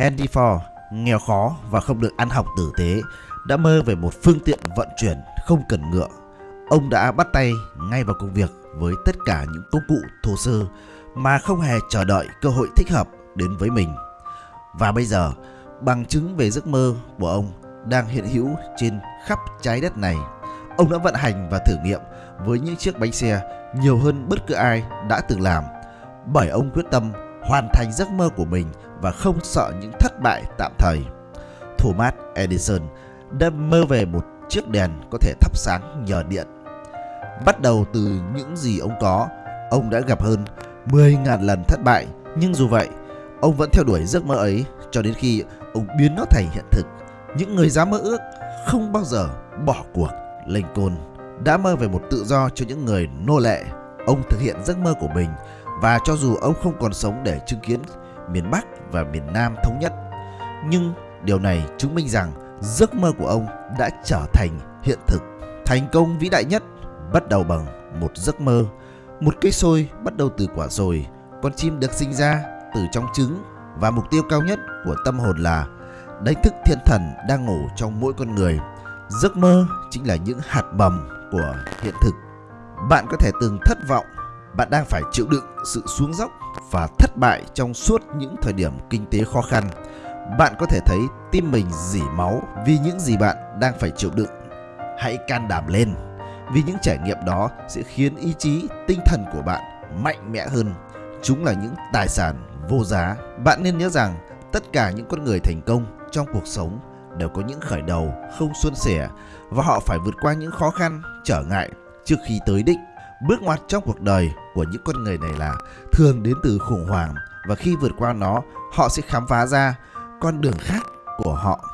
Henry Ford, nghèo khó và không được ăn học tử tế, đã mơ về một phương tiện vận chuyển không cần ngựa. Ông đã bắt tay ngay vào công việc với tất cả những công cụ thô sơ mà không hề chờ đợi cơ hội thích hợp đến với mình. Và bây giờ, bằng chứng về giấc mơ của ông đang hiện hữu trên khắp trái đất này. Ông đã vận hành và thử nghiệm với những chiếc bánh xe nhiều hơn bất cứ ai đã từng làm bởi ông quyết tâm hoàn thành giấc mơ của mình và không sợ những thất bại tạm thời. Thomas Edison đã mơ về một chiếc đèn có thể thắp sáng nhờ điện. Bắt đầu từ những gì ông có, ông đã gặp hơn 10.000 lần thất bại, nhưng dù vậy, ông vẫn theo đuổi giấc mơ ấy cho đến khi ông biến nó thành hiện thực. Những người dám mơ ước không bao giờ bỏ cuộc. Lincoln đã mơ về một tự do cho những người nô lệ. Ông thực hiện giấc mơ của mình và cho dù ông không còn sống để chứng kiến miền Bắc và miền Nam thống nhất, nhưng điều này chứng minh rằng giấc mơ của ông đã trở thành hiện thực. Thành công vĩ đại nhất bắt đầu bằng một giấc mơ. Một cây sôi bắt đầu từ quả sồi, con chim được sinh ra từ trong trứng và mục tiêu cao nhất của tâm hồn là đánh thức thiên thần đang ngủ trong mỗi con người. Giấc mơ chính là những hạt mầm của hiện thực. Bạn có thể từng thất vọng, bạn đang phải chịu đựng sự xuống dốc và thất bại trong suốt những thời điểm kinh tế khó khăn. Bạn có thể thấy tim mình dỉ máu vì những gì bạn đang phải chịu đựng. Hãy can đảm lên, vì những trải nghiệm đó sẽ khiến ý chí, tinh thần của bạn mạnh mẽ hơn. Chúng là những tài sản vô giá. Bạn nên nhớ rằng tất cả những con người thành công trong cuộc sống đều có những khởi đầu không suôn sẻ và họ phải vượt qua những khó khăn, trở ngại trước khi tới đích. Bước ngoặt trong cuộc đời của những con người này là thường đến từ khủng hoảng và khi vượt qua nó, họ sẽ khám phá ra con đường khác của họ.